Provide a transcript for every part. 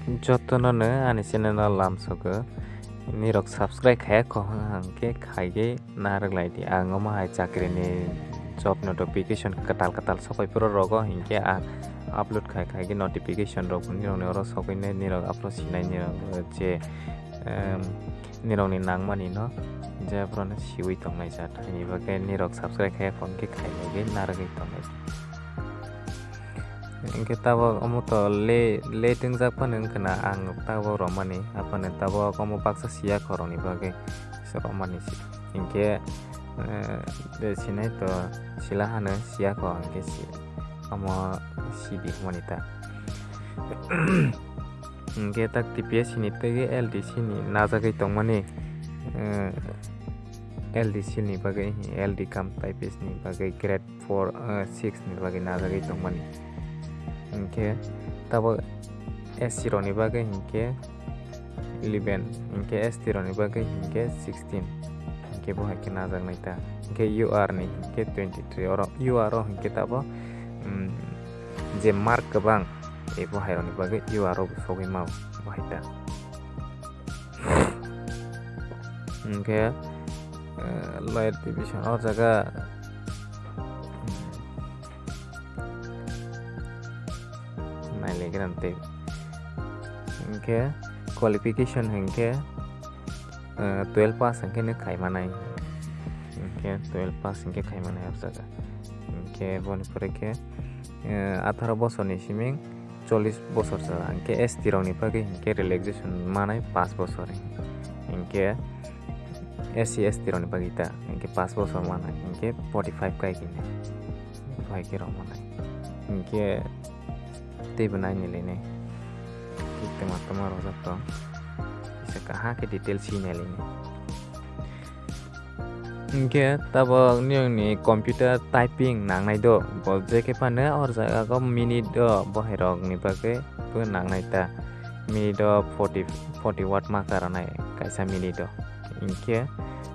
जतन आनी चैनल लामसोग निरक सब्सक्राइब खाया कह हंके खाइए नारक लाइटी आंगो माहाय चाकरी नि जब नोटिफिकेशन कताल कताल सफाइपुर रग हिंके आ আপলোড খাই খাই কি নটিফিকেশন রক নিরংনি অর সকইনে নিরং আপলোড সিনাই নিরং যে নিরংনি নাংমানি ন যেফ্রনে সিউই তংনাই যা তাইনি বাকে নিরক সাবস্ক্রাইব খাই ফোন কি খাই লাগে নারগি তংনাই Engke tabo omo to le le tingjak phano wngkana ang tabo romani. Apane tabo omo baksa sia koroni bagui so romani si engke de sinai to sila hano sia ko engke si omo sibi mani ta engke tak TPS ni tege LDC ni najagai tongmani LDC ni bagai LD kam types ni bagai grade 4 6 ni bagai najagai tongmani hingke tabo S0 ni bagai hingke 11 hingke S0 ni bagai hingke 16 hingke bo hingke najak naita hingke UR ni hingke 23 oro UR ro hingke tabo je mark kebang e bo hairo ni bagai UR ro sogui mau bo haita. Hingke loyal division or jaga naile grante hingke qualification hingke 12 pass hingke ne khai manai hingke 12 pass hingke khai manai o jaga hingke boni pore ke 18 বছর ni siming 40 বছর jaga hingke ST rok ni bagui hingke relaxation manai 5 বছর hingke SC ST rok ni bagui ta hingke 5 বছর manai hingke 45 kai kini 5 ke rok manai hingke teibo naini lene tengah tengah rosak to bisa kaha ke detail sini lene Oke, tabo niang ni computer typing nang nai do. Bo je ke pane or jaga ko minute do. Bo herok ni bage bu nang nai ta. Minute do 40 40 watt ma karanai kaisa minute do. Inke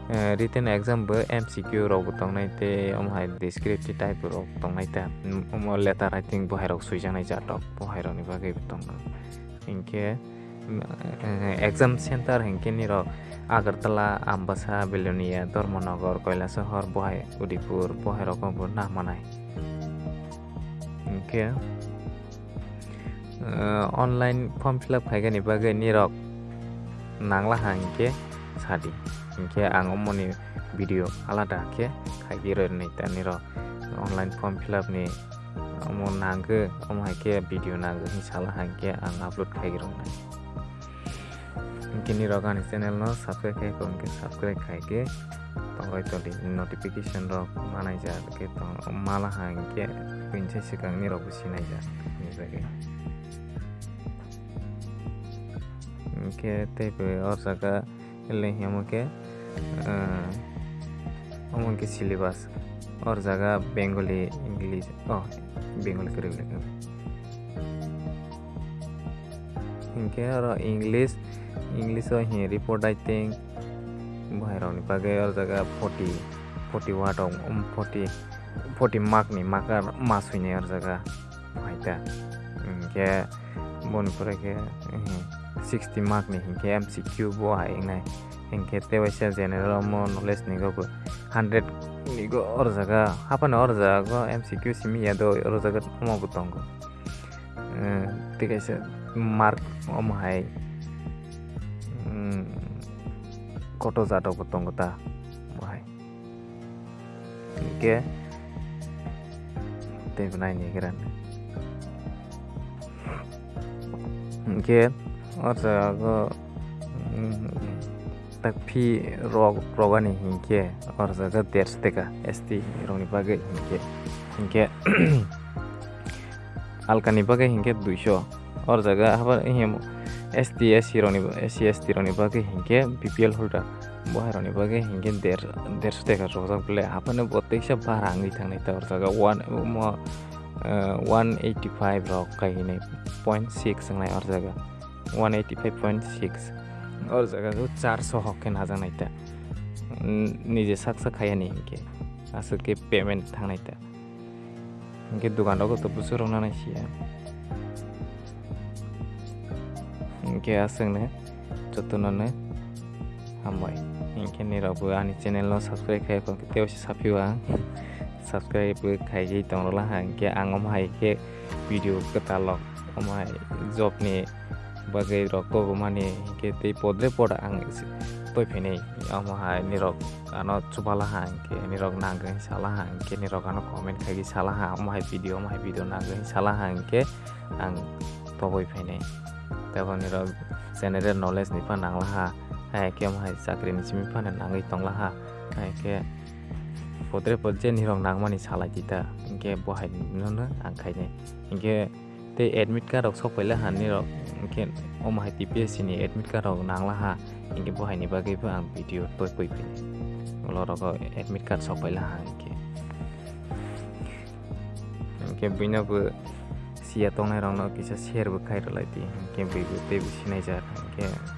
written exam bo MCQ rok bo tongnai te om hai descriptive type rok tongnai ta om letter writing bo herok suijanai jatok bo herok ni bage bo tongnai inke exam center hengke ni rok agartala ambasa belonia Dharmanagar কৈলাসহর বহাই উদিপুর বহাই রকমপুর না মানাই ইনকে online form fill up খাইগানি বাগে নিরক নাংলা হাংকে সাদি hingke ang omoni video alada ke kagiro ni taniro online form fill up ni omo nangge omo hake video nangge insyaallah hake ang upload kagiro na kini rogan channel no subscribe kai kon ke subscribe kai ke tongoi to di notification ro mana ja ke tong mala hang ke pinche sikang ni ro businai ja ni jage ke tepe or saka ke omon ke syllabus or jaga bengali english oh bengali kore lekha इनके और English English he report I think बाहेरावनि बागै और जगह forty forty what forty forty मार्कनि मार्कार मास हुने और जगह फाइटा इनके बनफोर के 60 mark nih, hinke mcq bo yang ingnai hinke te general mo nulis ni go 100 ni go or jaga. Hapana or jaga? Go mcq simi ya do or jaga mo eh, tiga tongo mark আছে hai. অম হাই কত জাত ta তা হাই কে তে নাই নিগরান কে tak phi rog rogani hinke or jaga ders teka st roni bagai hinke hinke alkani bagai hinke 200 और जगह हाबा him S T S C रनि एस सी एस टी रनि बागे हिंके बीपीएल होल्डर बहाय रनि बागे हिंके देर देरस टेका रजक बले हाबानो बतेकसा बारा आंगै थांनाय ता और जगह वन म वन एट्टी फाइव रक काहिने पॉइंट सिक्स संनाय और जगह one eighty five point six और जगह चार सौ हके नाजानाय ता निजे साकसा खायानि हिंके आसुके पेमेंट थांनाय ता हिंके दुकानाव गथ' बुसुराव नायसिया hingke aswngno jotono hambai hingke nirokbo ani channel no subscribe khaiko tebo sapio ang subscribe khaigui tongrokla ha hingke ang omhai ke video katalog omhai job ni bagui rok kobomani hingke tei podre poda ang toipainai omhai nirok ano chubala ha hingke nirok nangoi sala ha hingke nirok ano comment khaigi sala ha omhai video omhai video nangoi sala ha hingke ang toboi painai tebo nirok general knowledge ni pa nangla ha hai ke omhai chakri ni simi pa nangoi tongla ha hai ke podre pod je nirok nangmani salai dita hingke bohai no ang khainai hingke tei admit card rok sokpaila ha nirok hingke omhai TPSC ni admit card rok nangla ha hingke bohai ni bagui bo ang video toi poi painai olorogo admit card sokpaila ha hingke hingke buino bo sia tongnai rok no kisa share bo khairok lai di hingke bui bo tei bo sinaijar hingke